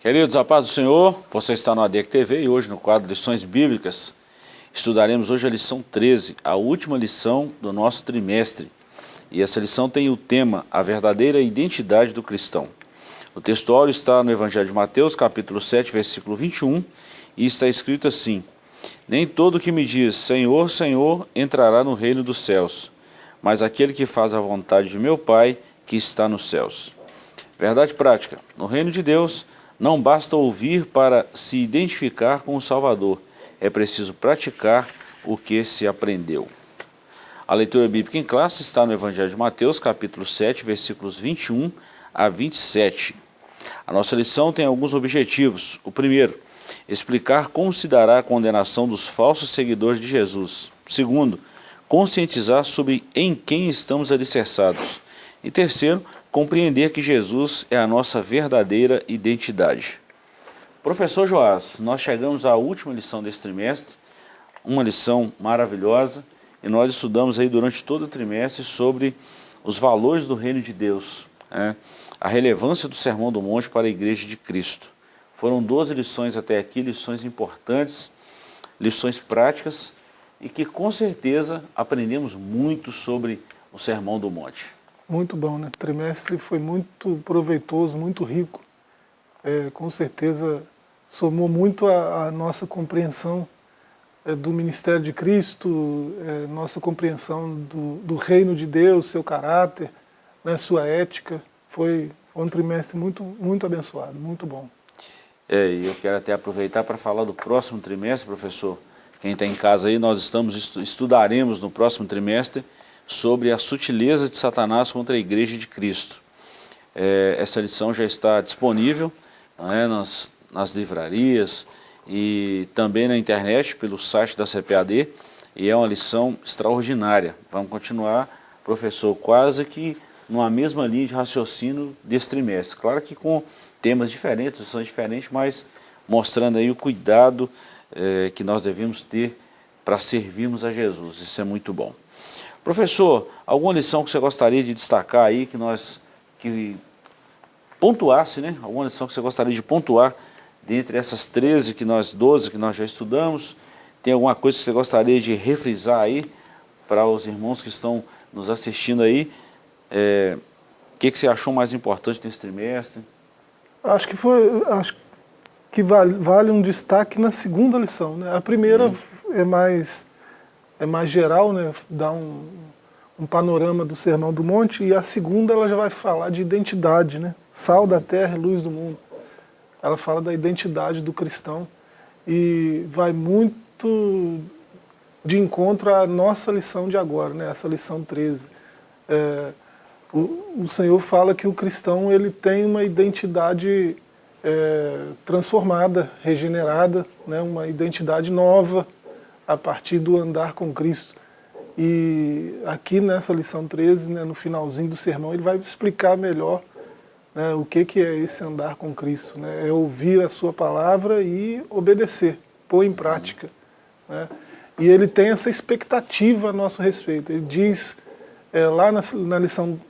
Queridos, a paz do Senhor, você está no ADEC TV e hoje no quadro Lições Bíblicas estudaremos hoje a lição 13, a última lição do nosso trimestre. E essa lição tem o tema A Verdadeira Identidade do Cristão. O textuário está no Evangelho de Mateus, capítulo 7, versículo 21, e está escrito assim, Nem todo que me diz, Senhor, Senhor, entrará no reino dos céus, mas aquele que faz a vontade de meu Pai, que está nos céus. Verdade prática, no reino de Deus, não basta ouvir para se identificar com o Salvador, é preciso praticar o que se aprendeu. A leitura bíblica em classe está no Evangelho de Mateus, capítulo 7, versículos 21 a 27. A nossa lição tem alguns objetivos. O primeiro, explicar como se dará a condenação dos falsos seguidores de Jesus. Segundo, conscientizar sobre em quem estamos alicerçados. E terceiro, compreender que Jesus é a nossa verdadeira identidade. Professor Joás, nós chegamos à última lição desse trimestre, uma lição maravilhosa, e nós estudamos aí durante todo o trimestre sobre os valores do reino de Deus, né? a relevância do Sermão do Monte para a Igreja de Cristo. Foram 12 lições até aqui, lições importantes, lições práticas, e que com certeza aprendemos muito sobre o Sermão do Monte. Muito bom, né? O trimestre foi muito proveitoso, muito rico. É, com certeza somou muito a, a nossa compreensão é, do ministério de Cristo, é, nossa compreensão do, do, reino de Deus, seu caráter, né, sua ética. Foi um trimestre muito, muito abençoado, muito bom. É, e eu quero até aproveitar para falar do próximo trimestre, professor. Quem está em casa aí, nós estamos estudaremos no próximo trimestre sobre a sutileza de Satanás contra a igreja de Cristo. É, essa lição já está disponível é, nas, nas livrarias e também na internet, pelo site da CPAD, e é uma lição extraordinária. Vamos continuar, professor, quase que numa mesma linha de raciocínio desse trimestre. Claro que com temas diferentes, lições diferentes, mas mostrando aí o cuidado é, que nós devemos ter para servirmos a Jesus. Isso é muito bom. Professor, alguma lição que você gostaria de destacar aí, que nós, que pontuasse, né? Alguma lição que você gostaria de pontuar dentre essas 13 que nós, 12 que nós já estudamos? Tem alguma coisa que você gostaria de refrisar aí para os irmãos que estão nos assistindo aí? É, o que, que você achou mais importante nesse trimestre? Acho que foi, acho que vale, vale um destaque na segunda lição, né? A primeira hum. é mais é mais geral, né, dá um, um panorama do Sermão do Monte, e a segunda ela já vai falar de identidade, né? sal da terra e luz do mundo. Ela fala da identidade do cristão e vai muito de encontro à nossa lição de agora, né? essa lição 13. É, o, o, Senhor fala que o cristão ele tem uma identidade é, transformada, regenerada, né? uma identidade nova, a partir do andar com Cristo. E aqui nessa lição 13, né, no finalzinho do sermão, ele vai explicar melhor né, o que, que é esse andar com Cristo. Né? É ouvir a sua palavra e obedecer, pôr em prática. Né? E ele tem essa expectativa a nosso respeito. Ele diz, é, lá na, na lição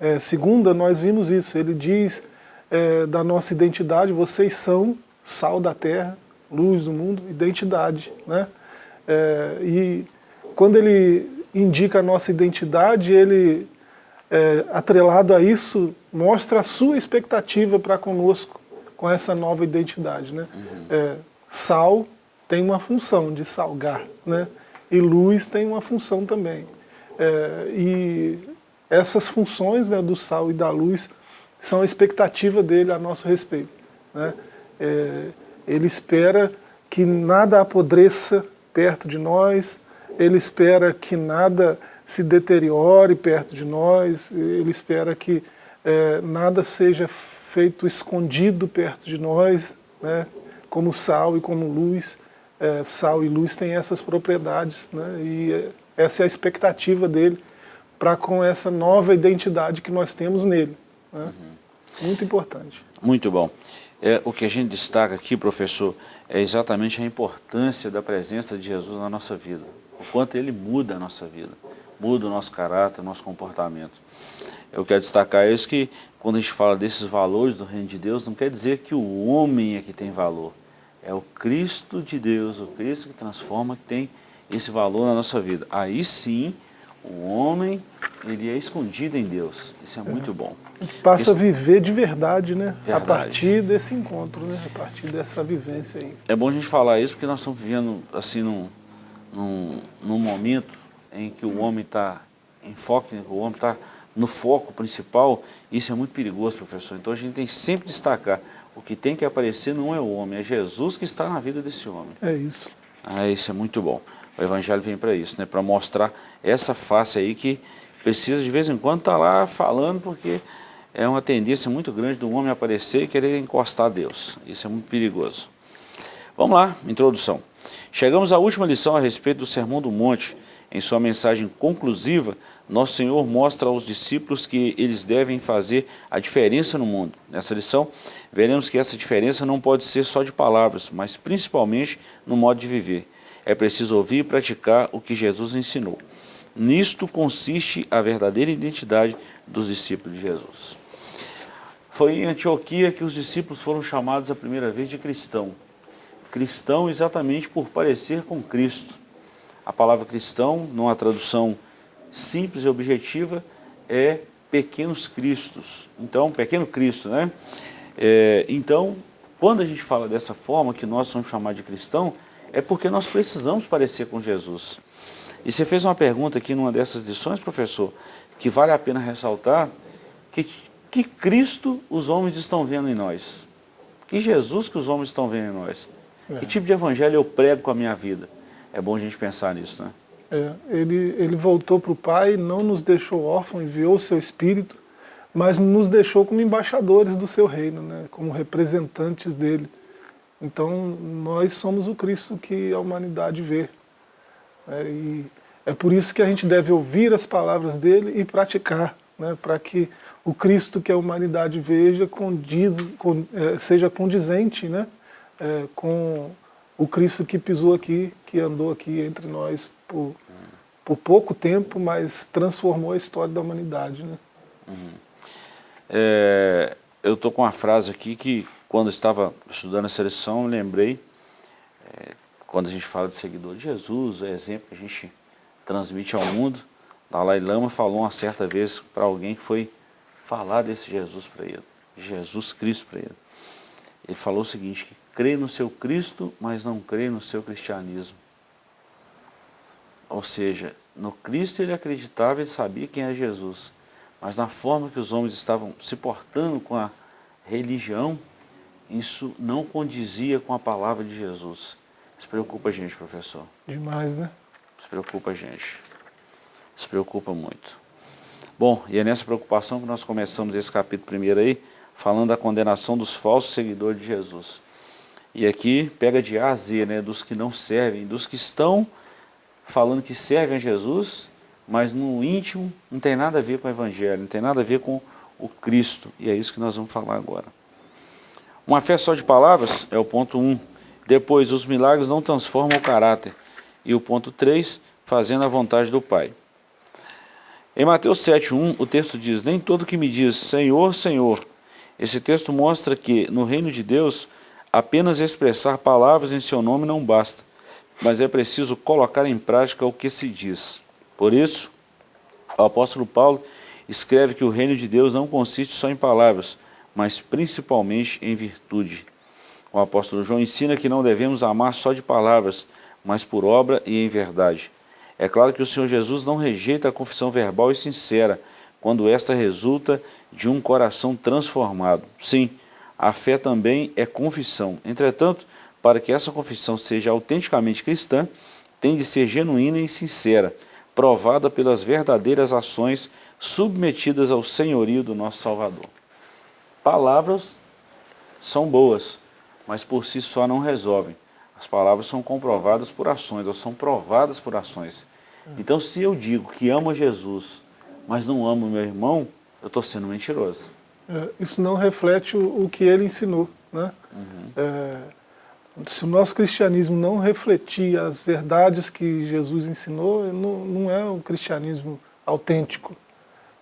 é, segunda, nós vimos isso. Ele diz é, da nossa identidade, vocês são sal da terra, luz do mundo, identidade. Né? É, e quando ele indica a nossa identidade, ele, é, atrelado a isso, mostra a sua expectativa para conosco com essa nova identidade. Né? Uhum. É, sal tem uma função de salgar, né? e luz tem uma função também. É, e essas funções né, do sal e da luz são a expectativa dele a nosso respeito. Né? É, ele espera que nada apodreça perto de nós, ele espera que nada se deteriore perto de nós, ele espera que é, nada seja feito escondido perto de nós, né? como sal e como luz. É, sal e luz têm essas propriedades, né? e é, essa é a expectativa dele para com essa nova identidade que nós temos nele. Né? Uhum. Muito importante. Muito bom. É, o que a gente destaca aqui, professor, é exatamente a importância da presença de Jesus na nossa vida. O quanto ele muda a nossa vida, muda o nosso caráter, o nosso comportamento. eu quero destacar isso que quando a gente fala desses valores do reino de Deus, não quer dizer que o homem é que tem valor. É o Cristo de Deus, o Cristo que transforma, que tem esse valor na nossa vida. Aí sim, o homem, ele é escondido em Deus. Isso é, é. muito bom. Passa Isso... a viver de verdade, né? Verdade. A partir desse encontro, né? A partir dessa vivência aí. É bom a gente falar isso porque nós estamos vivendo, assim, num, num, num momento em que o homem está em foco, o homem está no foco principal, isso é muito perigoso, professor. Então a gente tem sempre que destacar, o que tem que aparecer não é o homem, é Jesus que está na vida desse homem. É isso. Ah, isso é muito bom. O Evangelho vem para isso, né? para mostrar essa face aí que precisa de vez em quando estar tá lá falando, porque é uma tendência muito grande do homem aparecer e querer encostar a Deus. Isso é muito perigoso. Vamos lá, introdução. Chegamos à última lição a respeito do Sermão do Monte. Em sua mensagem conclusiva, nosso Senhor mostra aos discípulos que eles devem fazer a diferença no mundo. Nessa lição, veremos que essa diferença não pode ser só de palavras, mas principalmente no modo de viver. É preciso ouvir e praticar o que Jesus ensinou. Nisto consiste a verdadeira identidade dos discípulos de Jesus. Foi em Antioquia que os discípulos foram chamados a primeira vez de cristão. Cristão exatamente por parecer com Cristo. A palavra cristão, numa tradução simples e objetiva, é pequenos cristos. Então, pequeno Cristo, né? É, então, quando a gente fala dessa forma, que nós somos chamados de cristão, é porque nós precisamos parecer com Jesus. E você fez uma pergunta aqui numa dessas lições, professor, que vale a pena ressaltar, que, que Cristo os homens estão vendo em nós. Que Jesus que os homens estão vendo em nós. É. Que tipo de evangelho eu prego com a minha vida? É bom a gente pensar nisso, né? É, ele, ele voltou para o Pai, não nos deixou órfãos, enviou o seu Espírito, mas nos deixou como embaixadores do seu reino, né? como representantes dele. Então, nós somos o Cristo que a humanidade vê. É, e é por isso que a gente deve ouvir as palavras dele e praticar, né, para que o Cristo que a humanidade veja condiz, con, é, seja condizente né, é, com o Cristo que pisou aqui, que andou aqui entre nós por, por pouco tempo, mas transformou a história da humanidade. Né? Uhum. É, eu estou com uma frase aqui que quando estava estudando a seleção, lembrei, é, quando a gente fala de seguidor de Jesus, é exemplo que a gente transmite ao mundo, Dalai Lama falou uma certa vez para alguém que foi falar desse Jesus para ele, Jesus Cristo para ele. Ele falou o seguinte, que crê no seu Cristo, mas não crê no seu cristianismo. Ou seja, no Cristo ele acreditava, ele sabia quem é Jesus, mas na forma que os homens estavam se portando com a religião, isso não condizia com a palavra de Jesus. Isso preocupa a gente, professor. Demais, né? Isso preocupa a gente. Isso preocupa muito. Bom, e é nessa preocupação que nós começamos esse capítulo primeiro aí, falando da condenação dos falsos seguidores de Jesus. E aqui pega de A a Z, né, dos que não servem, dos que estão falando que servem a Jesus, mas no íntimo não tem nada a ver com o Evangelho, não tem nada a ver com o Cristo. E é isso que nós vamos falar agora. Uma fé só de palavras é o ponto 1. Um. Depois, os milagres não transformam o caráter. E o ponto 3, fazendo a vontade do Pai. Em Mateus 7,1, o texto diz, Nem todo que me diz, Senhor, Senhor. Esse texto mostra que, no reino de Deus, apenas expressar palavras em seu nome não basta, mas é preciso colocar em prática o que se diz. Por isso, o apóstolo Paulo escreve que o reino de Deus não consiste só em palavras, mas principalmente em virtude. O apóstolo João ensina que não devemos amar só de palavras, mas por obra e em verdade. É claro que o Senhor Jesus não rejeita a confissão verbal e sincera, quando esta resulta de um coração transformado. Sim, a fé também é confissão. Entretanto, para que essa confissão seja autenticamente cristã, tem de ser genuína e sincera, provada pelas verdadeiras ações submetidas ao senhorio do nosso Salvador. Palavras são boas, mas por si só não resolvem. As palavras são comprovadas por ações, elas são provadas por ações. Então, se eu digo que amo Jesus, mas não amo meu irmão, eu estou sendo mentiroso. É, isso não reflete o, o, que ele ensinou. Né? Uhum. É, se o nosso cristianismo não refletir as verdades que Jesus ensinou, não, não é o cristianismo autêntico.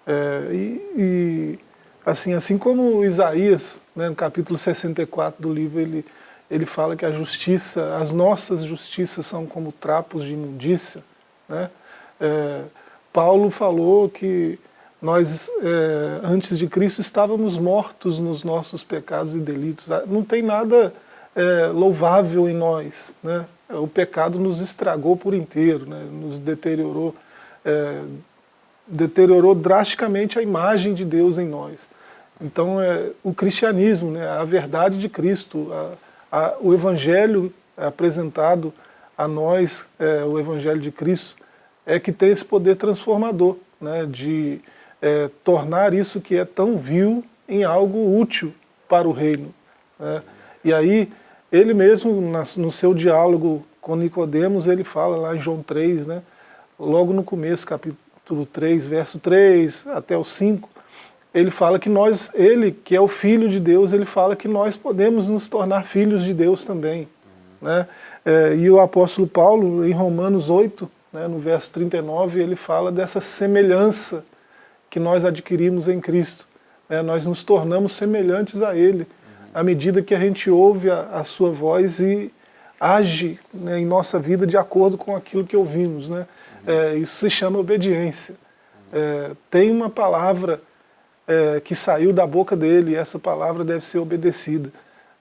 É, e, e, assim, assim como Isaías, né, no capítulo 64 do livro, ele, ele fala que a justiça, as nossas justiças são como trapos de imundícia, né? É, Paulo falou que nós, é, antes de Cristo, estávamos mortos nos nossos pecados e delitos. Ah, não tem nada é, louvável em nós. Né? O pecado nos estragou por inteiro, né? nos deteriorou, é, deteriorou drasticamente a imagem de Deus em nós. Então, é, o cristianismo, né? a verdade de Cristo, a, a, o evangelho apresentado a nós, é, o evangelho de Cristo, é que tem esse poder transformador, né, de é, tornar isso que é tão vil em algo útil para o reino. Né. E aí, ele mesmo, no seu diálogo com Nicodemos, ele fala lá em João 3, né, logo no começo, capítulo 3, verso 3 até o 5, ele fala que nós, ele que é o Filho de Deus, ele fala que nós podemos nos tornar filhos de Deus também. Né? É, e o apóstolo Paulo, em Romanos 8, né, no verso 39, ele fala dessa semelhança que nós adquirimos em Cristo. Né, nós nos tornamos semelhantes a Ele, uhum. à medida que a gente ouve a, a sua voz e age né, em nossa vida de acordo com aquilo que ouvimos. Né? Uhum. É, isso se chama obediência. Uhum. É, tem uma palavra é, que saiu da boca dele essa palavra deve ser obedecida.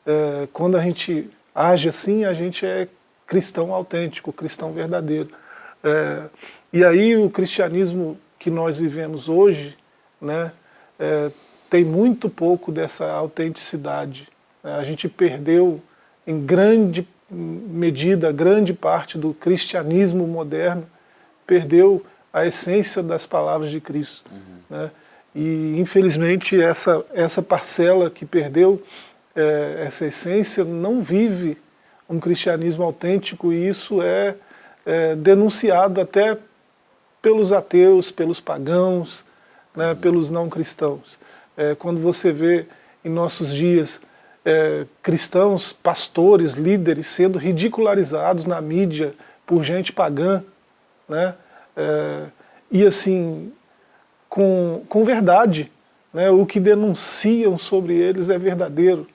É, quando a gente age assim, a gente é cristão autêntico, cristão verdadeiro. É, e aí o cristianismo que nós vivemos hoje né, é, tem muito pouco dessa autenticidade. Né? A gente perdeu em grande medida, grande parte do cristianismo moderno, perdeu a essência das palavras de Cristo. Uhum. Né? E infelizmente essa, essa parcela que perdeu é, essa essência não vive um cristianismo autêntico e isso é é, denunciado até pelos ateus, pelos pagãos, né, pelos não cristãos. É, quando você vê em nossos dias é, cristãos, pastores, líderes sendo ridicularizados na mídia por gente pagã, né, é, e assim, com, com verdade, né, o que denunciam sobre eles é verdadeiro.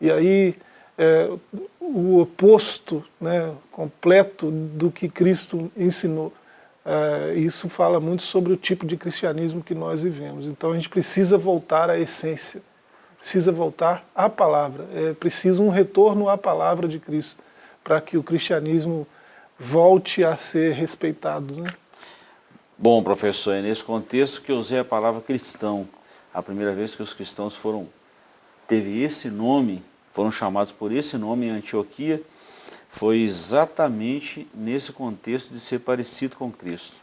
E aí é, o oposto né, completo do que Cristo ensinou. É, isso fala muito sobre o tipo de cristianismo que nós vivemos. Então a gente precisa voltar à essência, precisa voltar à palavra, é preciso um retorno à palavra de Cristo, para que o cristianismo volte a ser respeitado. Né? Bom, professor, é nesse contexto que eu usei a palavra cristão. A primeira vez que os cristãos foram, teve esse nome foram chamados por esse nome em Antioquia, foi exatamente nesse contexto de ser parecido com Cristo.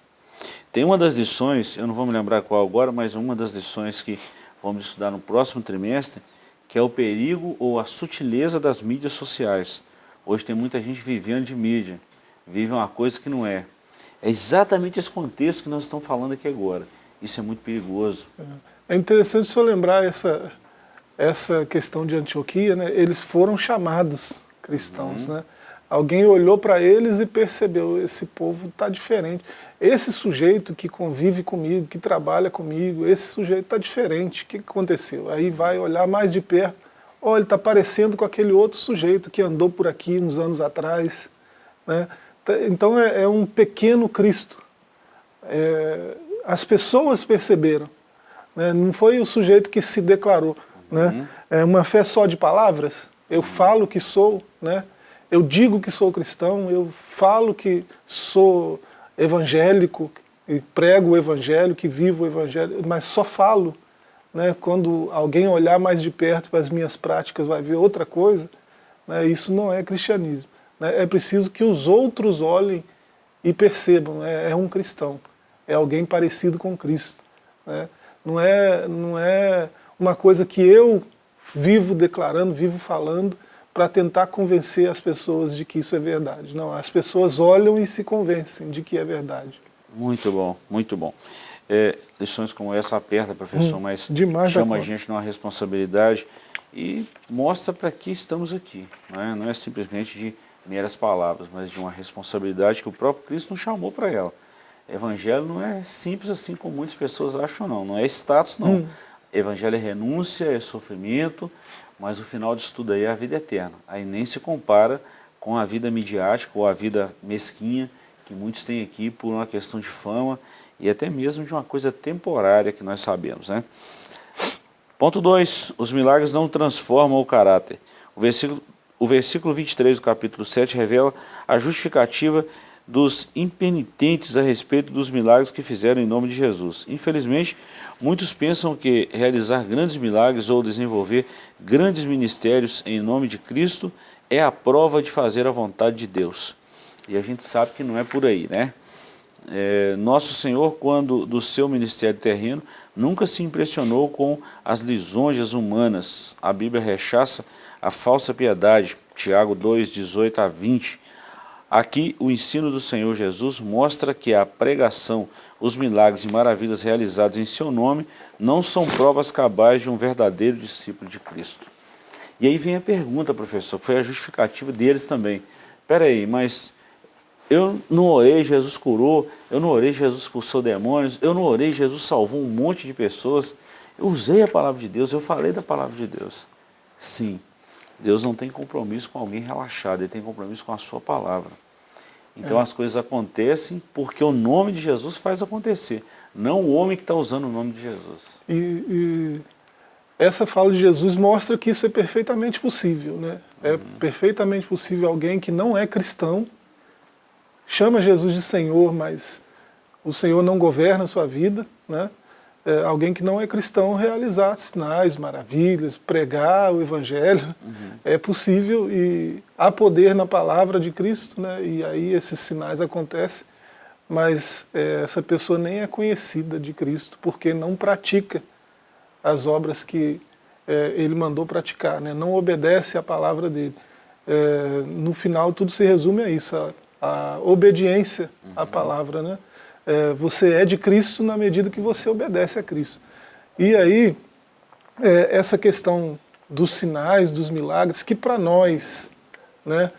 Tem uma das lições, eu não vou me lembrar qual agora, mas uma das lições que vamos estudar no próximo trimestre, que é o perigo ou a sutileza das mídias sociais. Hoje tem muita gente vivendo de mídia, vive uma coisa que não é. É exatamente esse contexto que nós estamos falando aqui agora. Isso é muito perigoso. É interessante só lembrar essa, essa questão de Antioquia, né, eles foram chamados cristãos. Uhum. Né? Alguém olhou para eles e percebeu, esse povo está diferente. Esse sujeito que convive comigo, que trabalha comigo, esse sujeito está diferente. O que aconteceu? Aí vai olhar mais de perto, olha, ele está parecendo com aquele outro sujeito que andou por aqui uns anos atrás. Né? Tá, então é, é um pequeno Cristo. É, as pessoas perceberam. Né? Não foi o sujeito que se declarou. Né? Uhum. É uma fé só de palavras, eu falo que sou, né? eu digo que sou cristão, eu falo que sou evangélico, e prego o evangelho, que vivo o evangelho, mas só falo. Né? Quando alguém olhar mais de perto para as minhas práticas vai ver outra coisa, né? isso não é cristianismo. Né? É preciso que os outros olhem e percebam, né? é um cristão, é alguém parecido com Cristo. Né? Não é, não é uma coisa que eu vivo declarando, vivo falando, para tentar convencer as pessoas de que isso é verdade. Não, as pessoas olham e se convencem de que é verdade. Muito bom, muito bom. É, lições como essa aperta, professor, hum, mas chama a gente numa responsabilidade e mostra para que estamos aqui. Não é, não é simplesmente de meras palavras, mas de uma responsabilidade que o próprio Cristo nos chamou para ela. Evangelho não é simples assim como muitas pessoas acham não, não é status não. Hum. Evangelho é renúncia, é sofrimento, mas o final disso tudo aí é a vida eterna. Aí nem se compara com a vida midiática ou a vida mesquinha que muitos têm aqui por uma questão de fama e até mesmo de uma coisa temporária que nós sabemos. Né? Ponto 2. Os milagres não transformam o caráter. O versículo, o versículo 23 do capítulo 7 revela a justificativa dos impenitentes a respeito dos milagres que fizeram em nome de Jesus. Infelizmente, muitos pensam que realizar grandes milagres ou desenvolver grandes ministérios em nome de Cristo é a prova de fazer a vontade de Deus. E a gente sabe que não é por aí, né? É, Nosso Senhor, quando do seu ministério terreno, nunca se impressionou com as lisonjas humanas. A Bíblia rechaça a falsa piedade, Tiago 2, 18 a 20. Aqui, o ensino do Senhor Jesus mostra que a pregação, os milagres e maravilhas realizados em seu nome não são provas cabais de um verdadeiro discípulo de Cristo. E aí vem a pergunta, professor, que foi a justificativa deles também. Espera aí, mas eu não orei, Jesus curou, eu não orei, Jesus expulsou demônios, eu não orei, Jesus salvou um monte de pessoas. Eu usei a palavra de Deus, eu falei da palavra de Deus. Sim, Deus não tem compromisso com alguém relaxado, Ele tem compromisso com a sua palavra. Então é. as coisas acontecem porque o nome de Jesus faz acontecer, não o homem que está usando o nome de Jesus. E, e, essa fala de Jesus mostra que isso é perfeitamente possível. Né? É uhum. perfeitamente possível alguém que não é cristão, chama Jesus de Senhor, mas o Senhor não governa a sua vida, né? É, alguém que não é cristão realizar sinais, maravilhas, pregar o Evangelho, uhum. é possível e há poder na palavra de Cristo, né? e aí esses sinais acontecem, mas é, essa pessoa nem é conhecida de Cristo, porque não pratica as obras que é, ele mandou praticar, né? não obedece à palavra dele. É, no final tudo se resume a isso, a a obediência uhum. à palavra. Né? É, você é de Cristo na medida que você obedece a Cristo. E aí, é, essa questão dos sinais, dos milagres, que para nós né,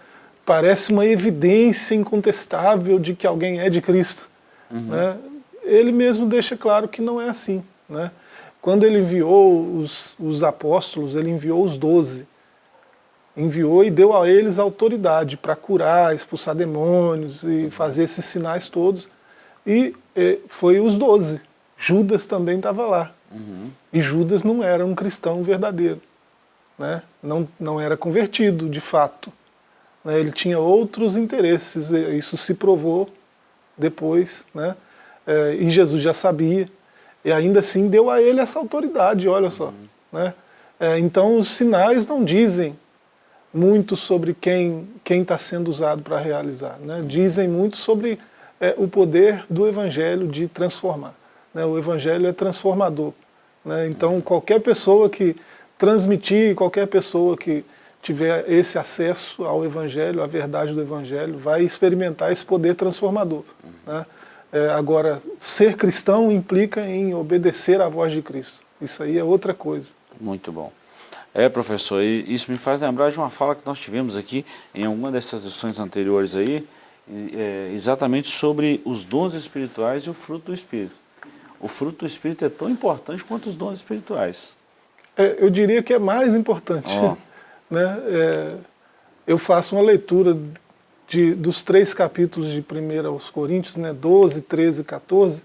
parece uma evidência incontestável de que alguém é de Cristo. Uhum. Né? Ele mesmo deixa claro que não é assim. Né? Quando ele enviou os, os apóstolos, ele enviou os doze enviou e deu a eles autoridade para curar, expulsar demônios e fazer esses sinais todos. E, e foi os doze. Judas também estava lá. Uhum. E Judas não era um cristão verdadeiro. Né? Não, não era convertido, de fato. Né? Ele tinha outros interesses, isso se provou depois. Né? É, e Jesus já sabia. E ainda assim deu a ele essa autoridade, olha só. Uhum. Né? É, então os sinais não dizem muito sobre quem está sendo usado para realizar. Né? Dizem muito sobre é, o poder do Evangelho de transformar. Né? O Evangelho é transformador. Né? Então qualquer pessoa que transmitir, qualquer pessoa que tiver esse acesso ao Evangelho, à verdade do Evangelho, vai experimentar esse poder transformador. Né? É, agora, ser cristão implica em obedecer à voz de Cristo. Isso aí é outra coisa. Muito bom. É, professor, isso me faz lembrar de uma fala que nós tivemos aqui em alguma dessas lições anteriores aí, é, exatamente sobre os dons espirituais e o fruto do Espírito. O fruto do Espírito é tão importante quanto os dons espirituais. É, eu diria que é mais importante. Oh. Né? É, eu faço uma leitura de, dos três capítulos de 1 aos Coríntios, né, 12, 13 e 14,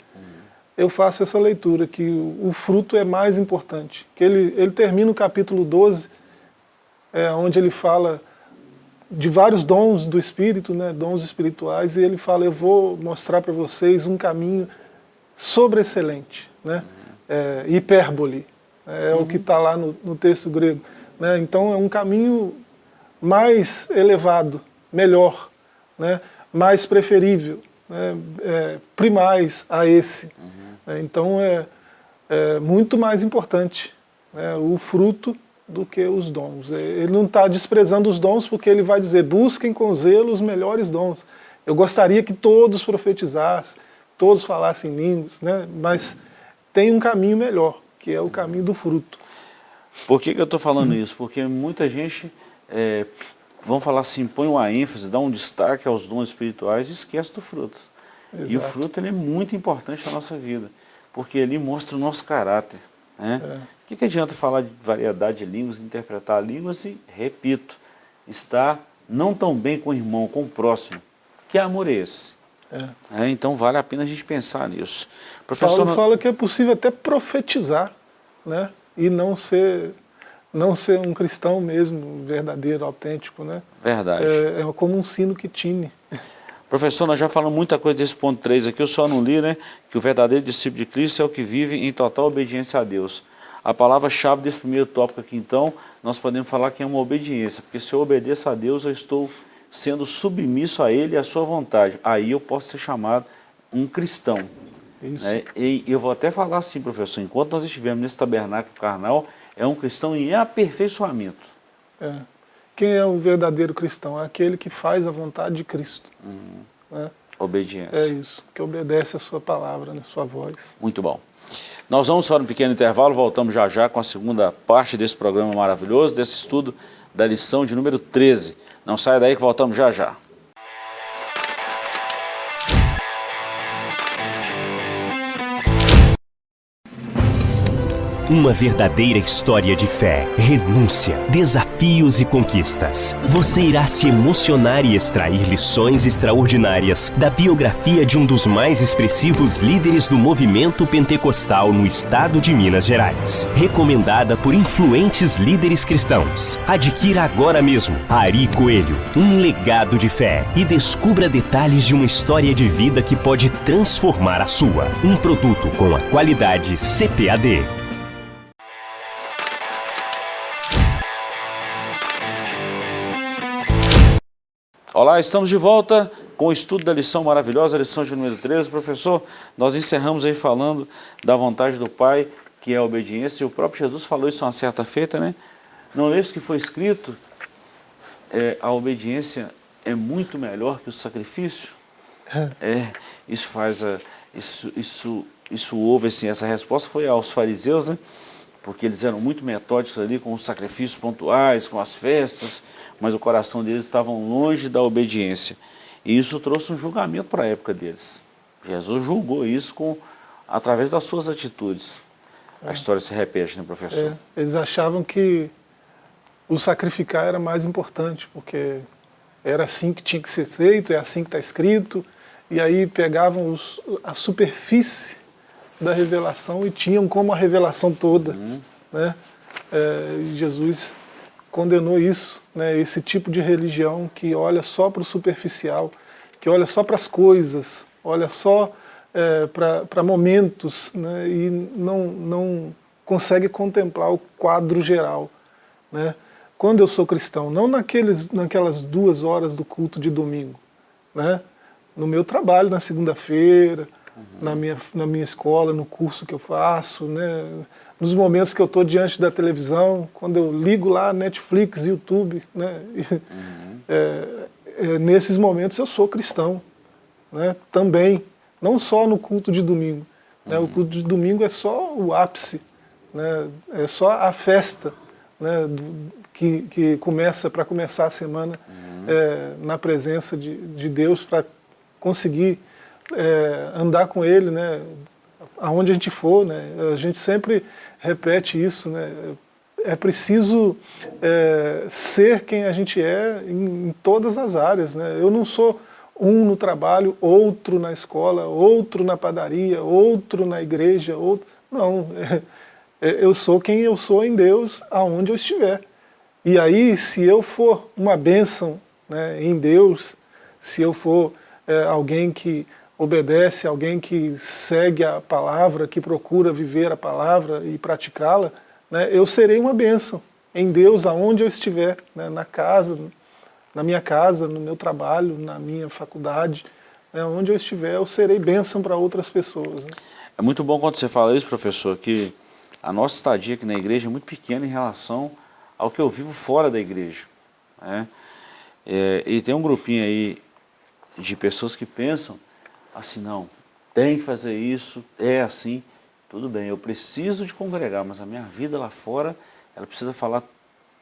eu faço essa leitura, que o, o fruto é mais importante. Que ele, ele termina o capítulo 12, é, onde ele fala de vários dons do Espírito, né, dons espirituais, e ele fala, eu vou mostrar para vocês um caminho sobreexcelente, né, é, hipérbole, é, uhum. o que está lá no, no, texto grego. Né, então é um caminho mais elevado, melhor, né, mais preferível, né, é, primais a esse. Uhum. É, então é, é, muito mais importante né, o fruto do que os dons. É, ele não está desprezando os dons porque ele vai dizer, busquem com zelo os melhores dons. Eu gostaria que todos profetizassem, todos falassem línguas, né? mas tem um caminho melhor, que é o caminho do fruto. Por que, que eu estou falando isso? Porque muita gente, é, vão falar assim, põe uma ênfase, dá um destaque aos dons espirituais e esquece do fruto. Exato. E o fruto ele é muito importante na nossa vida, porque ele mostra o nosso caráter. Né? É. O que, que adianta falar de variedade de línguas, interpretar línguas e, repito, estar não tão bem com o irmão, com o próximo. Que amor é esse? É. É, então vale a pena a gente pensar nisso. Professor, Paulo fala que é possível até profetizar, né? E não ser, não ser um cristão mesmo, verdadeiro, autêntico, né? Verdade. É, é como um sino que tine. Professor, nós já falamos muita coisa desse ponto 3 aqui, eu só não li, né? Que o verdadeiro discípulo de Cristo é o que vive em total obediência a Deus. A palavra-chave desse primeiro tópico aqui, então, nós podemos falar que é uma obediência, porque se eu obedeço a Deus, eu estou sendo submisso a Ele e à sua vontade. Aí eu posso ser chamado um cristão. Né? E eu vou até falar assim, professor, enquanto nós estivermos nesse tabernáculo carnal, é um cristão em aperfeiçoamento. É. Quem é o verdadeiro cristão? É aquele que faz a vontade de Cristo. Uhum. Né? Obediência. É isso, que obedece a sua palavra, a né? sua voz. Muito bom. Nós vamos para um pequeno intervalo, voltamos já já com a segunda parte desse programa maravilhoso, desse estudo da lição de número 13. Não saia daí que voltamos já já. Uma verdadeira história de fé, renúncia, desafios e conquistas. Você irá se emocionar e extrair lições extraordinárias da biografia de um dos mais expressivos líderes do movimento pentecostal no estado de Minas Gerais. Recomendada por influentes líderes cristãos. Adquira agora mesmo Ari Coelho, um legado de fé e descubra detalhes de uma história de vida que pode transformar a sua. Um produto com a qualidade CPAD. Olá, estamos de volta com o estudo da lição maravilhosa, a lição de número 13. Professor, nós encerramos aí falando da vontade do Pai, que é a obediência, e o próprio Jesus falou isso uma certa feita, né? Não é isso que foi escrito? É, a obediência é muito melhor que o sacrifício? É, é isso faz a... Isso, isso, isso houve, assim, essa resposta foi aos fariseus, né? Porque eles eram muito metódicos ali com os sacrifícios pontuais, com as festas, mas o coração deles estava longe da obediência. E isso trouxe um julgamento para a época deles. Jesus julgou isso com, através das suas atitudes. É. A história se repete, né, professor? É, eles achavam que o sacrificar era mais importante, porque era assim que tinha que ser feito, é assim que está escrito, e aí pegavam os, a superfície da revelação e tinham como a revelação toda. Uhum. Né? É, Jesus condenou isso, né? esse tipo de religião que olha só para o superficial, que olha só para as coisas, olha só é, para momentos né? e não, não consegue contemplar o quadro geral. Né? Quando eu sou cristão, não naqueles, naquelas duas horas do culto de domingo, né? no meu trabalho na segunda-feira, uhum. na, minha, na minha escola, no curso que eu faço, né? nos momentos que eu estou diante da televisão, quando eu ligo lá Netflix, YouTube, né? Uhum. É, é, nesses momentos eu sou cristão, né? também, não só no culto de domingo. Né? O culto de domingo é só o ápice, né? é só a festa né? Do, que, que começa para começar a semana uhum. é, na presença de, de Deus para conseguir é, andar com ele, né, aonde a gente for, né, a gente sempre repete isso, né, é preciso é, ser quem a gente é em, em, todas as áreas, né, eu não sou um no trabalho, outro na escola, outro na padaria, outro na igreja, outro, não, é, eu sou quem eu sou em Deus, aonde eu estiver. E aí, se eu for uma bênção né, em Deus, se eu for é, alguém que obedece, alguém que segue a palavra, que procura viver a palavra e praticá-la, né, eu serei uma bênção em Deus aonde eu estiver, né, na casa, na minha casa, no meu trabalho, na minha faculdade, né, onde eu estiver, eu serei bênção para outras pessoas. Né. É muito bom quando você fala isso, professor, que a nossa estadia aqui na igreja é muito pequena em relação ao que eu vivo fora da igreja. Né? É, e tem um grupinho aí de pessoas que pensam assim, não, tem que fazer isso, é assim, tudo bem, eu preciso de congregar, mas a minha vida lá fora, ela precisa falar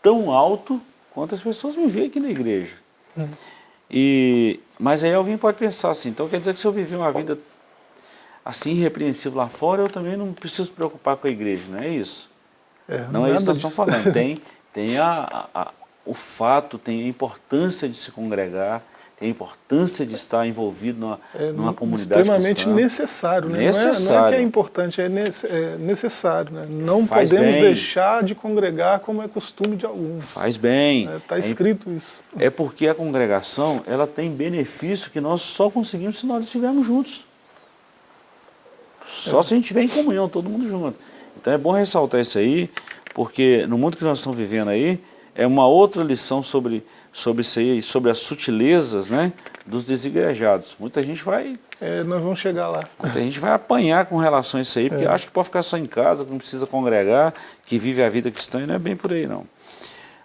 tão alto quanto as pessoas me veem aqui na igreja. Hum. E, mas aí alguém pode pensar assim, então quer dizer que se eu viver uma vida assim irrepreensível lá fora, eu também não preciso me preocupar com a igreja, não é isso? É, não é isso que nós estamos falando. Tem, tem a, a, o fato, tem a importância de se congregar, tem a importância de estar envolvido numa, é, numa comunidade Extremamente cristã. necessário, né? Necessário. Não é, não é, que é importante, é, é necessário. Né? Não Faz podemos bem. deixar de congregar como é costume de alguns. Faz bem. Está é, escrito isso. É porque a congregação ela tem benefício que nós só conseguimos se nós estivermos juntos. Só se a gente estiver em comunhão, todo mundo junto. Então é bom ressaltar isso aí, porque no mundo que nós estamos vivendo aí, é uma outra lição sobre, sobre isso aí, sobre as sutilezas né, dos desigrejados. Muita gente vai... É, nós vamos chegar lá. Muita gente vai apanhar com relação a isso aí, porque é. acha que pode ficar só em casa, que não precisa congregar, que vive a vida cristã, e não é bem por aí não.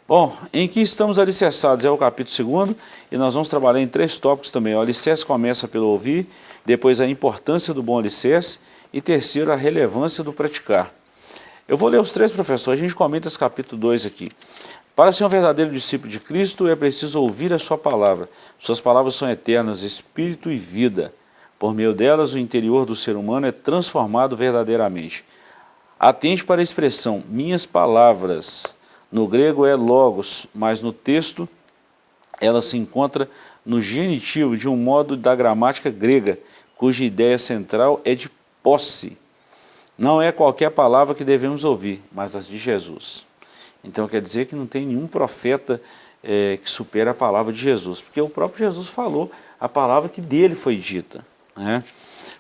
Bom, em que estamos alicerçados é o capítulo 2 e nós vamos trabalhar em três tópicos também. O alicerce começa pelo ouvir, depois a importância do bom alicerce e terceiro a relevância do praticar. Eu vou ler os três professores, a gente comenta esse capítulo 2 aqui. Para ser um verdadeiro discípulo de Cristo, é preciso ouvir a sua palavra. Suas palavras são eternas, espírito e vida. Por meio delas, o interior do ser humano é transformado verdadeiramente. Atente para a expressão, minhas palavras. No grego é logos, mas no texto ela se encontra no genitivo de um modo da gramática grega, cuja ideia central é de posse. Não é qualquer palavra que devemos ouvir, mas as de Jesus. Então quer dizer que não tem nenhum profeta é, que supera a palavra de Jesus, porque o próprio Jesus falou a palavra que dele foi dita. Né?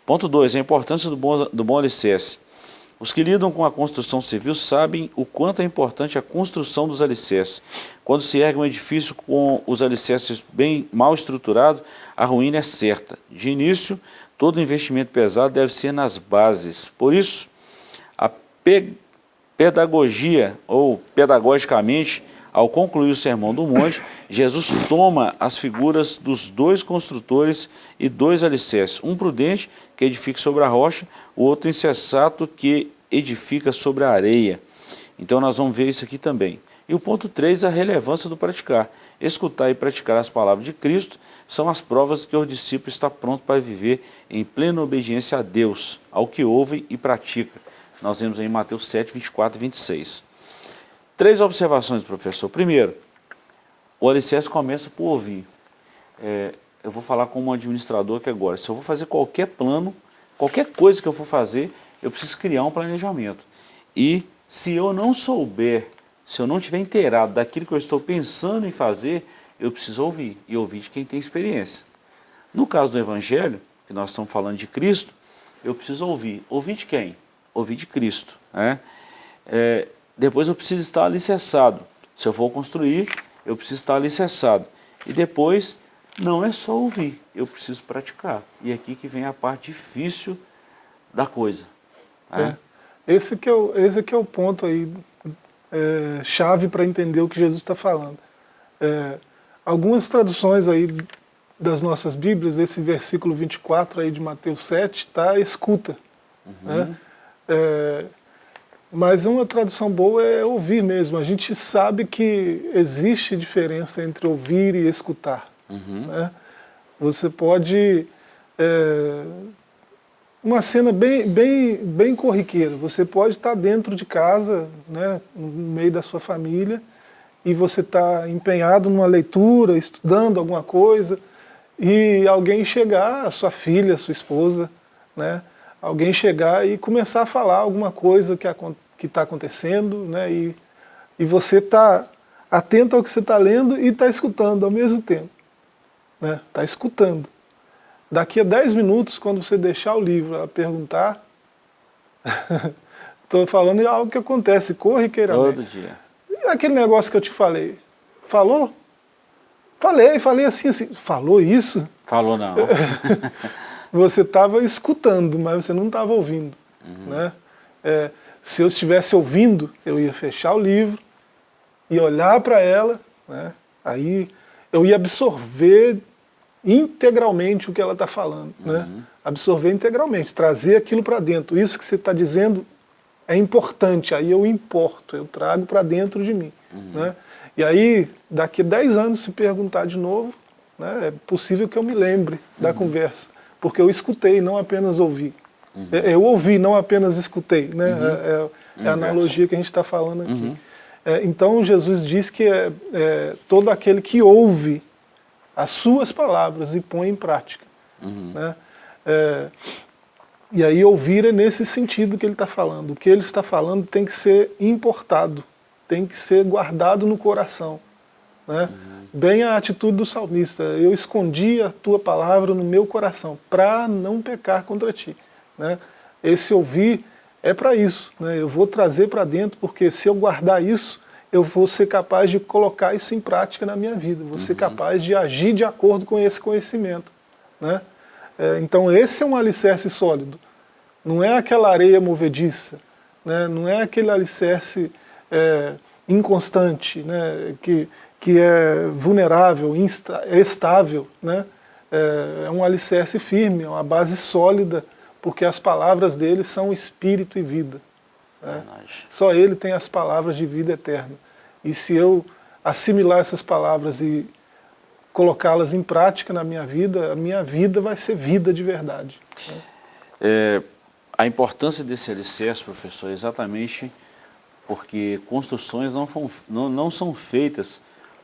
Ponto 2, a importância do bom, do bom alicerce. Os que lidam com a construção civil sabem o quanto é importante a construção dos alicerces. Quando se ergue um edifício com os alicerces bem mal estruturados, a ruína é certa. De início, todo investimento pesado deve ser nas bases. Por isso, a pedagogia, ou pedagogicamente, ao concluir o Sermão do Monte, Jesus toma as figuras dos dois construtores e dois alicerces, um prudente, que edifica sobre a rocha, o outro insensato, que edifica sobre a areia. Então nós vamos ver isso aqui também. E o ponto 3, a relevância do praticar. Escutar e praticar as palavras de Cristo são as provas que o discípulo está pronto para viver em plena obediência a Deus, ao que ouve e pratica. Nós vemos em Mateus 7, 24 e 26. Três observações, professor. Primeiro, o alicerce começa por ouvir. É, eu vou falar como administrador aqui agora. Se eu vou fazer qualquer plano, qualquer coisa que eu for fazer, eu preciso criar um planejamento. E se eu não souber, se eu não tiver inteirado daquilo que eu estou pensando em fazer, eu preciso ouvir, e ouvir de quem tem experiência. No caso do Evangelho, que nós estamos falando de Cristo, eu preciso ouvir. Ouvir de quem? Ouvir de Cristo. Né? É, depois eu preciso estar alicerçado. Se eu for construir, eu preciso estar alicerçado. E depois, não é só ouvir, eu preciso praticar. E é aqui que vem a parte difícil da coisa. Né? É. Esse, que é o, esse que é o ponto aí, é, chave para entender o que Jesus está falando. É, algumas traduções aí das nossas Bíblias, esse versículo 24 aí de Mateus 7, está escuta. Uhum. Né? É, mas uma tradução boa é ouvir mesmo. A gente sabe que existe diferença entre ouvir e escutar. Uhum. Né? Você pode... É, uma cena bem, bem, bem corriqueira. Você pode estar dentro de casa, né, no meio da sua família, e você está empenhado numa leitura, estudando alguma coisa, e alguém chegar, a sua filha, a sua esposa, né, alguém chegar e começar a falar alguma coisa que está acontecendo, né, e, e você está atento ao que você está lendo e está escutando ao mesmo tempo. Está né, tá escutando. Daqui a 10 minutos, quando você deixar o livro a perguntar, estou falando de algo que acontece corriqueiramente. Todo dia. E aquele negócio que eu te falei, falou? Falei, falei assim, assim, falou isso? Falou não. você estava escutando, mas você não estava ouvindo. Uhum. Né? É, se eu estivesse ouvindo, eu ia fechar o livro, e olhar para ela, né? aí eu ia absorver integralmente o que ela está falando. Né? Uhum. Né? Absorver integralmente, trazer aquilo para dentro. Isso que você está dizendo é importante, aí eu importo, eu trago para dentro de mim. Uhum. Né? E aí, daqui a 10 anos, se perguntar de novo, Né? É possível que eu me lembre da uhum. conversa, porque eu escutei, não apenas ouvi. Uhum. É, eu ouvi, não apenas escutei. Né? Uhum. É, é, é a analogia que a gente está falando aqui. Uhum. É, então Jesus diz que é, é, todo aquele que ouve as suas palavras e põe em prática. Uhum. Né? É, e aí ouvir é nesse sentido que ele está falando. O que ele está falando tem que ser importado, tem que ser guardado no coração. Né? Uhum. Bem a atitude do salmista, eu escondi a tua palavra no meu coração, para não pecar contra ti. Né? Esse ouvir é para isso. Né? Eu vou trazer para dentro, porque se eu guardar isso, eu vou ser capaz de colocar isso em prática na minha vida. Vou uhum. ser capaz de agir de acordo com esse conhecimento. Né? É, então esse é um alicerce sólido. Não é aquela areia movediça, né? não é aquele alicerce é, inconstante, né? que, que é vulnerável, insta, é estável. Né? É, é um alicerce firme, é uma base sólida porque as palavras dele são espírito e vida. Né? Só ele tem as palavras de vida eterna. E se eu assimilar essas palavras e colocá-las em prática na minha vida, a minha vida vai ser vida de verdade. Né? É, a importância desse alicerce, professor, é exatamente porque construções não, não, não são feitas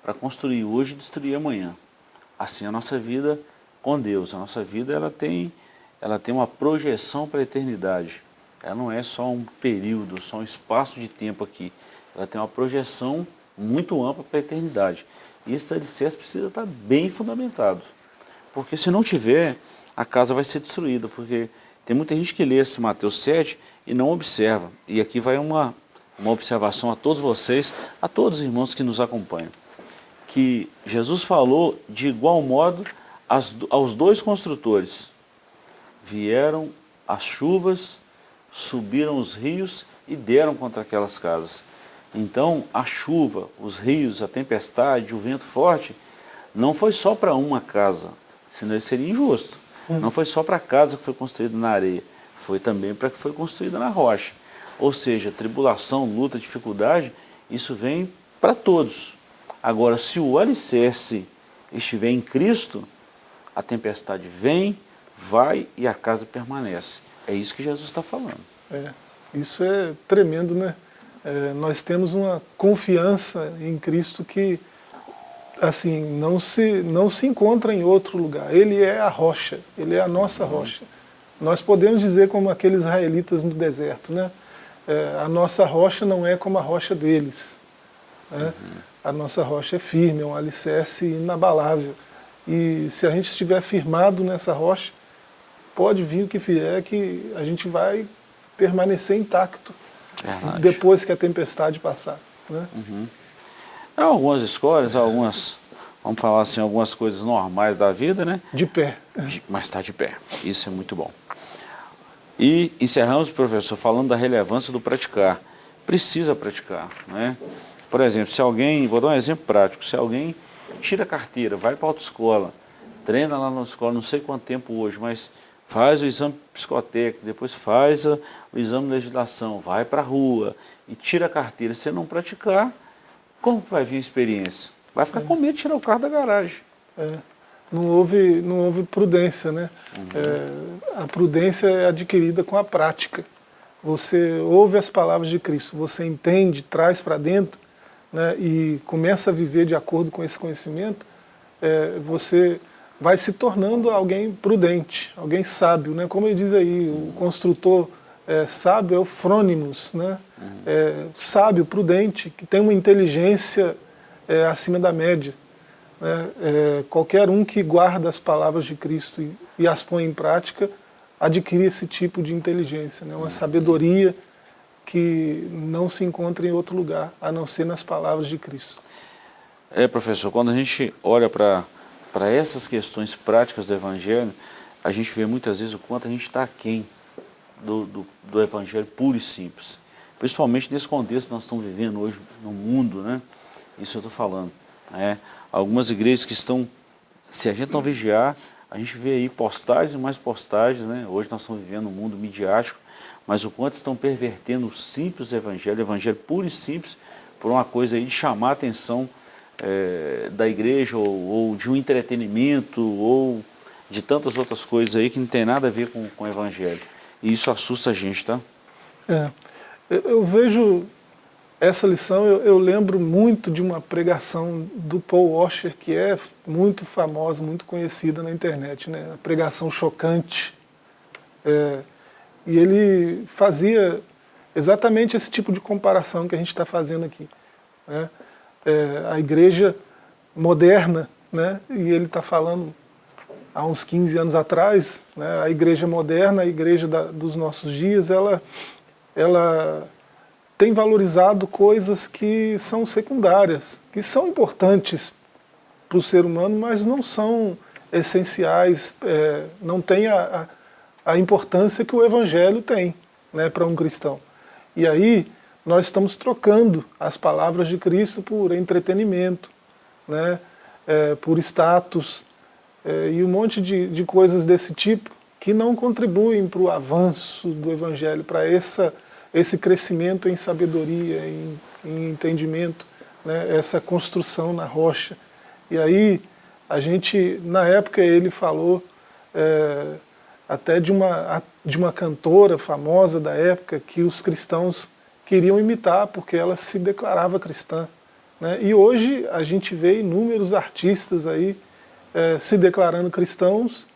para construir hoje e destruir amanhã. Assim a nossa vida com Deus, a nossa vida ela tem ela tem uma projeção para a eternidade. Ela não é só um período, só um espaço de tempo aqui. Ela tem uma projeção muito ampla para a eternidade. E esse alicerce precisa estar bem fundamentado. Porque se não tiver, a casa vai ser destruída. Porque tem muita gente que lê esse Mateus 7 e não observa. E aqui vai uma, uma observação a todos vocês, a todos os irmãos que nos acompanham. Que Jesus falou de igual modo aos dois construtores, vieram as chuvas, subiram os rios e deram contra aquelas casas. Então a chuva, os rios, a tempestade, o vento forte, não foi só para uma casa, senão isso seria injusto. Hum. Não foi só para a casa que foi construída na areia, foi também para que foi construída na rocha. Ou seja, tribulação, luta, dificuldade, isso vem para todos. Agora, se o alicerce estiver em Cristo, a tempestade vem, vai e a casa permanece. É isso que Jesus está falando. É, isso é tremendo, né? É, nós temos uma confiança em Cristo que assim não se, não se encontra em outro lugar. Ele é a rocha, Ele é a nossa uhum. rocha. Nós podemos dizer como aqueles israelitas no deserto, né? É, a nossa rocha não é como a rocha deles. Né? Uhum. A nossa rocha é firme, é um alicerce inabalável. E se a gente estiver firmado nessa rocha, pode vir o que vier, que a gente vai permanecer intacto Verdade. depois que a tempestade passar. Né? Uhum. Há algumas escolas, algumas, vamos falar assim, algumas coisas normais da vida, né? De pé. Mas está de pé. Isso é muito bom. E encerramos, professor, falando da relevância do praticar. Precisa praticar, né? Por exemplo, se alguém, vou dar um exemplo prático, se alguém tira a carteira, vai para a autoescola, treina lá na escola, não sei quanto tempo hoje, mas faz o exame psicotécnico, depois faz a, o exame de legislação, vai para a rua e tira a carteira. Se não praticar, como que vai vir a experiência? Vai ficar é. com medo de tirar o carro da garagem. É. Não, houve, não houve prudência, né? Uhum. É, a prudência é adquirida com a prática. Você ouve as palavras de Cristo, você entende, traz para dentro né, e começa a viver de acordo com esse conhecimento, é, você vai se tornando alguém prudente, alguém sábio, né? Como ele diz aí, o construtor é, sábio é o frônimos, né? Uhum. É, sábio, prudente, que tem uma inteligência é, acima da média. Né? É, qualquer um que guarda as palavras de Cristo e, e, as põe em prática, adquire esse tipo de inteligência, né? uma uhum. sabedoria que não se encontra em outro lugar, a não ser nas palavras de Cristo. É, professor, quando a gente olha para essas questões práticas do Evangelho, a gente vê muitas vezes o quanto a gente está aquém do, do, do, Evangelho puro e simples. Principalmente nesse contexto que nós estamos vivendo hoje no mundo, né? Isso eu estou falando. Né? Algumas igrejas que estão, se a gente não vigiar, a gente vê aí postagens e mais postagens, né? Hoje nós estamos vivendo um mundo midiático, mas o quanto estão pervertendo o simples evangelho, o evangelho puro e simples, por uma coisa aí de chamar a atenção é, da igreja ou, ou, de um entretenimento ou de tantas outras coisas aí que não tem nada a ver com, com o evangelho. E isso assusta a gente, tá? É, eu, eu vejo essa lição, eu, eu, lembro muito de uma pregação do Paul Washer, que é muito famosa, muito conhecida na internet, né? a pregação chocante. É, e ele fazia exatamente esse tipo de comparação que a gente está fazendo aqui. Né? É, a igreja moderna, né? e ele está falando há uns 15 anos atrás, né? a igreja moderna, a igreja da, dos nossos dias, ela, ela tem valorizado coisas que são secundárias, que são importantes para o ser humano, mas não são essenciais, é, não tem a, a, a, importância que o Evangelho tem né, para um cristão. E aí nós estamos trocando as palavras de Cristo por entretenimento, né, é, por status é, e um monte de, de coisas desse tipo que não contribuem para o avanço do Evangelho, para essa esse crescimento em sabedoria, em, em entendimento, né, essa construção na rocha. E aí, a gente, na época ele falou é, até de uma, de uma cantora famosa da época que os cristãos queriam imitar, porque ela se declarava cristã. Né? E hoje a gente vê inúmeros artistas aí é, se declarando cristãos,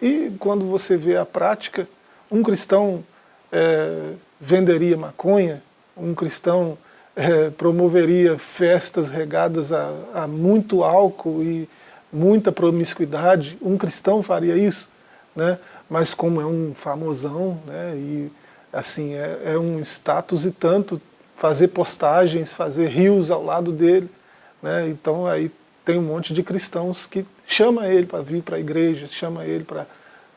e quando você vê a prática, um cristão é, venderia maconha, um cristão é, promoveria festas regadas a, a, muito álcool e muita promiscuidade, um cristão faria isso, né? Mas como é um famosão, né? e assim, é, é um status e tanto fazer postagens, fazer rios ao lado dele, né? então aí tem um monte de cristãos que chama ele para vir para a igreja, chama ele para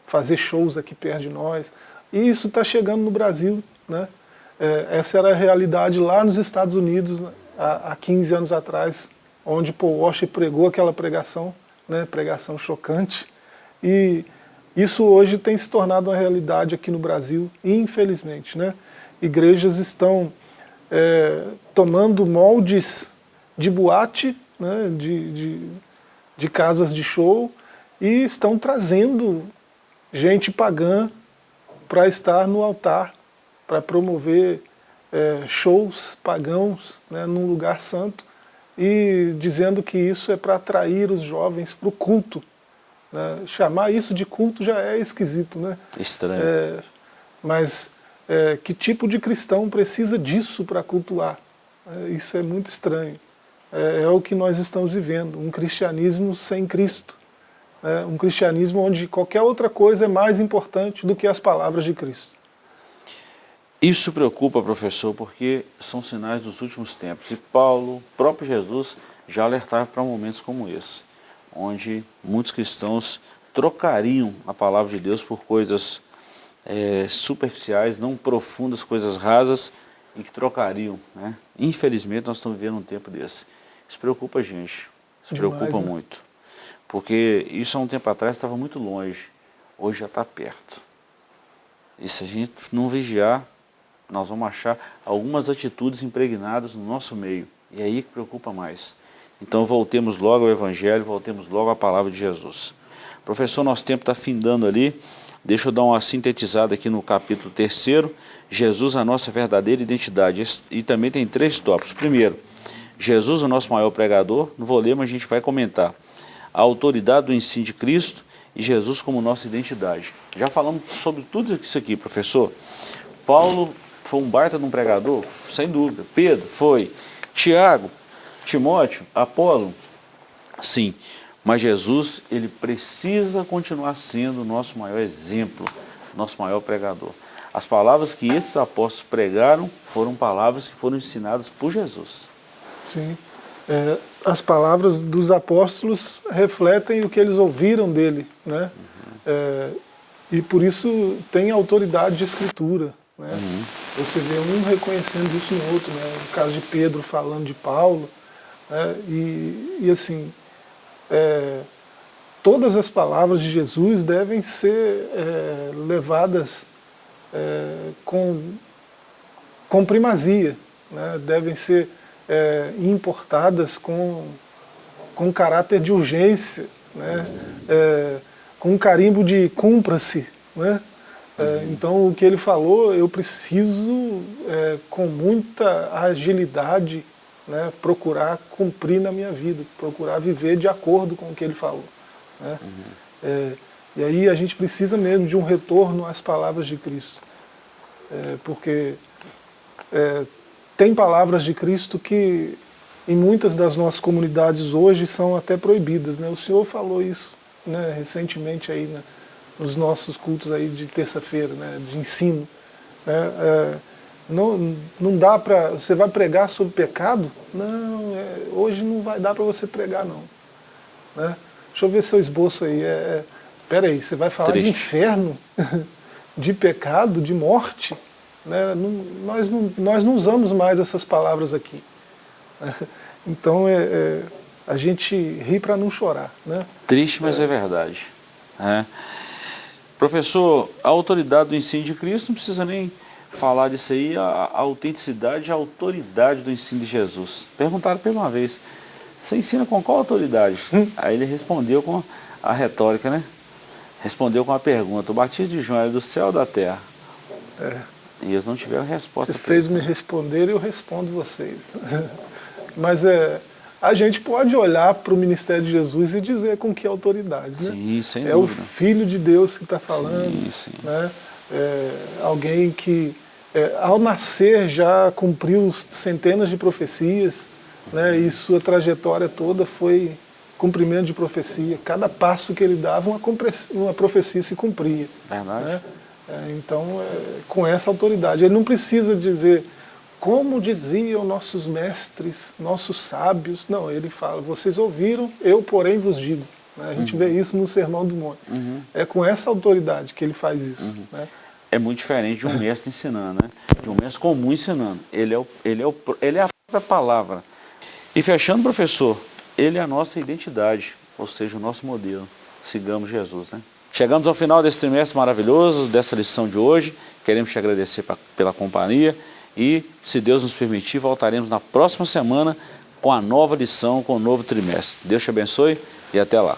fazer shows aqui perto de nós, e isso está chegando no Brasil né? É, essa era a realidade lá nos Estados Unidos, né, há, há 15 anos atrás, onde Paul Washer pregou aquela pregação, né, pregação chocante, e isso hoje tem se tornado uma realidade aqui no Brasil, infelizmente. Né? Igrejas estão é, tomando moldes de boate, né, de, de, de casas de show, e estão trazendo gente pagã para estar no altar para promover é, shows pagãos né, num lugar santo e dizendo que isso é para atrair os jovens para o culto. Né? Chamar isso de culto já é esquisito, né? Estranho. É, mas é, que tipo de cristão precisa disso para cultuar? É, isso é muito estranho. É, é, o que nós estamos vivendo, um cristianismo sem Cristo. Né? um cristianismo onde qualquer outra coisa é mais importante do que as palavras de Cristo. Isso preocupa, professor, porque são sinais dos últimos tempos. E Paulo, próprio Jesus, já alertava para momentos como esse, onde muitos cristãos trocariam a palavra de Deus por coisas é, superficiais, não profundas, coisas rasas, e que trocariam. Né? Infelizmente, nós estamos vivendo um tempo desse. Isso preocupa a gente, isso Demais, preocupa né? muito. Porque isso há um tempo atrás estava muito longe, hoje já está perto. E se a gente não vigiar, nós vamos achar algumas atitudes impregnadas no nosso meio. E é aí que preocupa mais. Então voltemos logo ao Evangelho, voltemos logo à palavra de Jesus. Professor, nosso tempo está findando ali. Deixa eu dar uma sintetizada aqui no capítulo 3 Jesus, a nossa verdadeira identidade. E também tem três tópicos. Primeiro, Jesus, o nosso maior pregador. Não vou ler, mas a gente vai comentar. A autoridade do ensino de Cristo e Jesus como nossa identidade. Já falamos sobre tudo isso aqui, professor. Paulo foi um baita de um pregador? Sem dúvida. Pedro, foi. Tiago, Timóteo, Apolo, sim. Mas Jesus, ele precisa continuar sendo o nosso maior exemplo, nosso maior pregador. As palavras que esses apóstolos pregaram foram palavras que foram ensinadas por Jesus. Sim. É, as palavras dos apóstolos refletem o que eles ouviram dele, né? Uhum. É, e por isso tem autoridade de escritura. Né? Uhum. Você vê um reconhecendo isso no outro, né? no caso de Pedro falando de Paulo, né? e, e assim, é, todas as palavras de Jesus devem ser é, levadas é, com, com primazia, né? devem ser é, importadas com, com caráter de urgência, né? É, com um carimbo de cumpra-se. Né? É, então o que ele falou, eu preciso é, com muita agilidade né, procurar cumprir na minha vida, procurar viver de acordo com o que ele falou. Né? Uhum. É, e aí a gente precisa mesmo de um retorno às palavras de Cristo. É, porque é, tem palavras de Cristo que em muitas das nossas comunidades hoje são até proibidas. Né? O Senhor falou isso né, recentemente aí né, nos nossos cultos aí de terça-feira, né, de ensino. Né? É, não, não dá para... Você vai pregar sobre pecado? Não, é, hoje não vai dar para você pregar não. Né? Deixa eu ver seu esboço aí. É, é, aí, você vai falar Triste. de inferno, de pecado, de morte? Né? Não, nós, não, nós não usamos mais essas palavras aqui. Então é, é, a gente ri para não chorar. Né? Triste, mas é, é verdade. É. Professor, a autoridade do ensino de Cristo não precisa nem falar disso aí, a, a autenticidade e a autoridade do ensino de Jesus. Perguntaram por uma vez, você ensina com qual autoridade? Hum. Aí ele respondeu com a retórica, né? Respondeu com a pergunta, o batismo de João é do céu ou da terra? É. E eles não tiveram resposta. Vocês me responderem, eu respondo vocês. Mas é, a gente pode olhar para o ministério de Jesus e dizer com que autoridade. Né? Sim, sem é dúvida. o Filho de Deus que está falando. Sim, sim. Né? É, alguém que, é, ao nascer, já cumpriu centenas de profecias, né? e sua trajetória toda foi cumprimento de profecia. Cada passo que ele dava, uma, uma profecia se cumpria. Verdade. Né? É, então, é, com essa autoridade. Ele não precisa dizer, como diziam nossos mestres, nossos sábios. Não, ele fala, vocês ouviram, eu porém vos digo. Né? A gente uhum. vê isso no Sermão do Monte. Uhum. É com essa autoridade que ele faz isso. Uhum. Né? É muito diferente de um mestre ensinando, né? de um mestre comum ensinando. Ele é, o, ele, é o, ele é a própria palavra. E fechando, professor, ele é a nossa identidade, ou seja, o nosso modelo. Sigamos Jesus, né? Chegamos ao final desse trimestre maravilhoso, dessa lição de hoje. Queremos te agradecer pra, pela companhia e, se Deus nos permitir, voltaremos na próxima semana com a nova lição, com o novo trimestre. Deus te abençoe e até lá.